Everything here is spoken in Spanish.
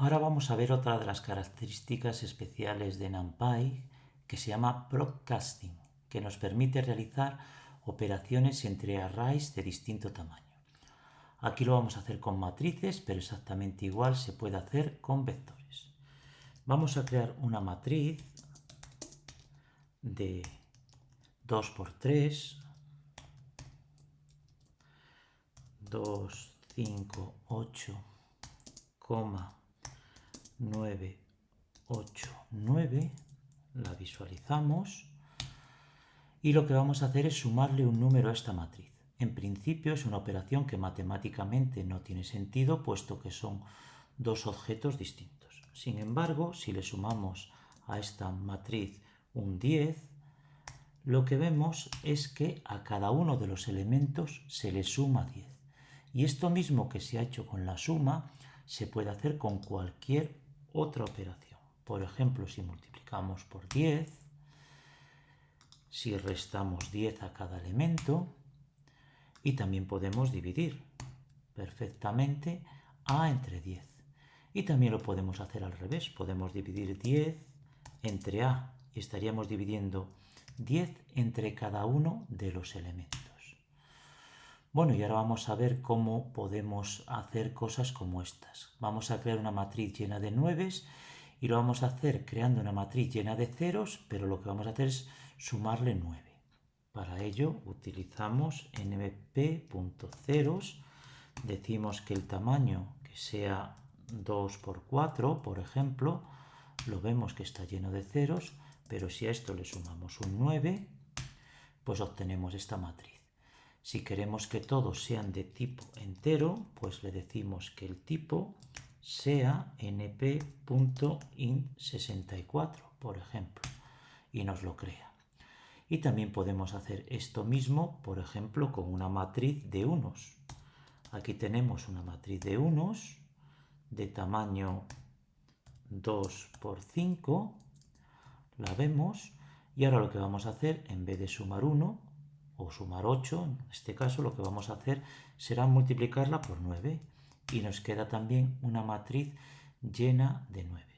Ahora vamos a ver otra de las características especiales de NumPy que se llama Procasting, que nos permite realizar operaciones entre arrays de distinto tamaño. Aquí lo vamos a hacer con matrices, pero exactamente igual se puede hacer con vectores. Vamos a crear una matriz de 2 por 3, 2, 5, 8, 9, 8, 9, la visualizamos y lo que vamos a hacer es sumarle un número a esta matriz. En principio es una operación que matemáticamente no tiene sentido puesto que son dos objetos distintos. Sin embargo, si le sumamos a esta matriz un 10, lo que vemos es que a cada uno de los elementos se le suma 10. Y esto mismo que se ha hecho con la suma se puede hacer con cualquier otra operación. Por ejemplo, si multiplicamos por 10, si restamos 10 a cada elemento, y también podemos dividir perfectamente a entre 10. Y también lo podemos hacer al revés, podemos dividir 10 entre a y estaríamos dividiendo 10 entre cada uno de los elementos. Bueno, y ahora vamos a ver cómo podemos hacer cosas como estas. Vamos a crear una matriz llena de 9 y lo vamos a hacer creando una matriz llena de ceros, pero lo que vamos a hacer es sumarle 9. Para ello utilizamos np.ceros, decimos que el tamaño que sea 2 por 4, por ejemplo, lo vemos que está lleno de ceros, pero si a esto le sumamos un 9, pues obtenemos esta matriz. Si queremos que todos sean de tipo entero, pues le decimos que el tipo sea np.int64, por ejemplo, y nos lo crea. Y también podemos hacer esto mismo, por ejemplo, con una matriz de unos. Aquí tenemos una matriz de unos de tamaño 2 por 5, la vemos, y ahora lo que vamos a hacer, en vez de sumar 1, o sumar 8, en este caso lo que vamos a hacer será multiplicarla por 9 y nos queda también una matriz llena de 9.